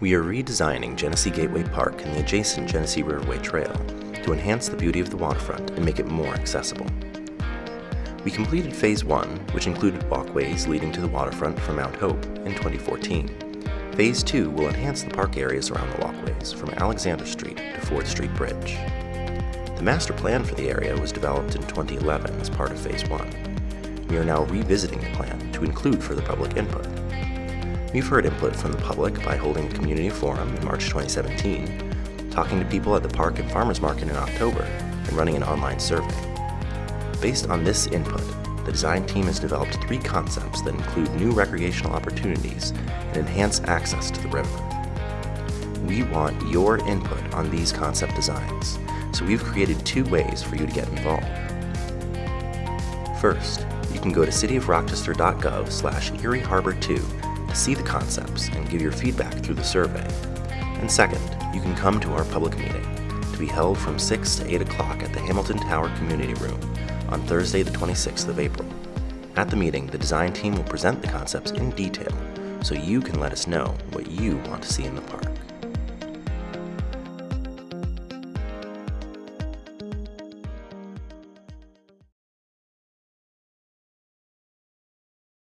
We are redesigning Genesee Gateway Park and the adjacent Genesee Riverway Trail to enhance the beauty of the waterfront and make it more accessible. We completed Phase 1, which included walkways leading to the waterfront from Mount Hope in 2014. Phase 2 will enhance the park areas around the walkways from Alexander Street to Ford Street Bridge. The master plan for the area was developed in 2011 as part of Phase 1. We are now revisiting the plan to include further public input. We've heard input from the public by holding a community forum in March 2017, talking to people at the park and farmers market in October, and running an online survey. Based on this input, the design team has developed three concepts that include new recreational opportunities and enhance access to the river. We want your input on these concept designs, so we've created two ways for you to get involved. First, you can go to cityofrochester.gov slash Erie Harbor 2 to see the concepts and give your feedback through the survey. And second, you can come to our public meeting to be held from 6 to 8 o'clock at the Hamilton Tower Community Room on Thursday the 26th of April. At the meeting, the design team will present the concepts in detail so you can let us know what you want to see in the park.